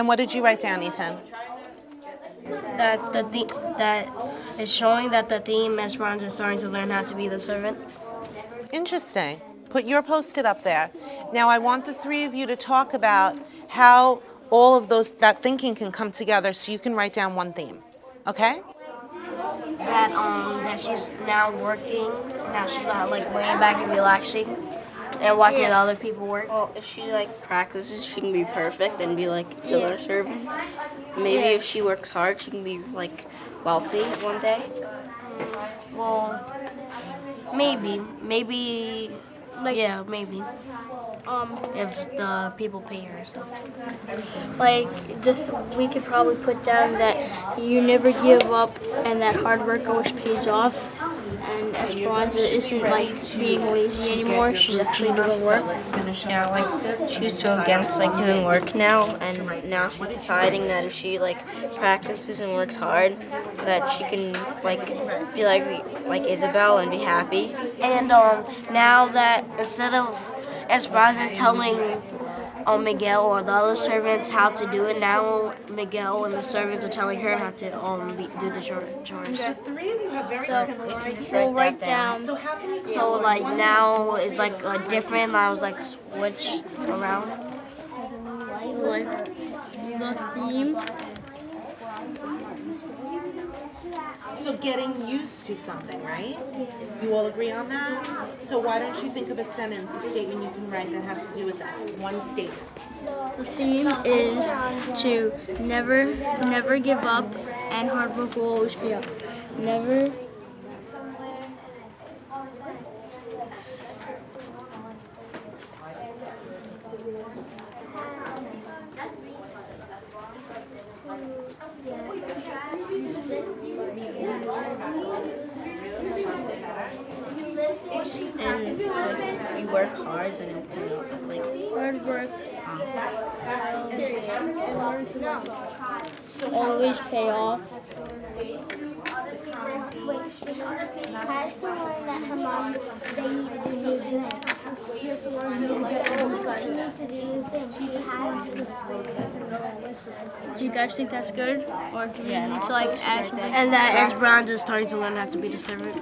And what did you write down, Ethan? That the th- that is showing that the theme Esperanza is starting to learn how to be the servant. Interesting. Put your post-it up there. Now I want the three of you to talk about how all of those that thinking can come together so you can write down one theme. Okay? That um that she's now working. Now she's not like laying back and relaxing and watching other people work. Well, if she like practices, she can be perfect and be like the other servants. Maybe if she works hard, she can be like wealthy one day. Well, maybe, maybe, yeah, maybe. Um, If the people pay her and stuff. like this, we could probably put down that you never give up and that hard work always pays off. And Esperanza isn't like being lazy anymore. She's actually doing work. Yeah, like she's so against like doing work now, and now she's deciding that if she like practices and works hard, that she can like be like like Isabel and be happy. And um, now that instead of Esperanza telling um, Miguel or the other servants how to do it, now Miguel and the servants are telling her how to um, be, do the chore- chores. The three of you have very similar ideas. We'll write down. So how can you So like now it's like uh, different. I was like switch around. like the theme. So getting used to something, right? You all agree on that? So why don't you think of a sentence, a statement you can write that has to do with that? One statement. The theme is to never, never give up, and hard work will always pay off. Never. And like, if you work hard, then it'll pay off. Like Hard work uh-huh. always pay off. Has to learn that her mom, they need to do new things. She has to learn new things. She needs to do new things. She has. Do you guys think that's good, or do we Yeah, need to like add that- And that Esperanza is starting to learn how to be the servant.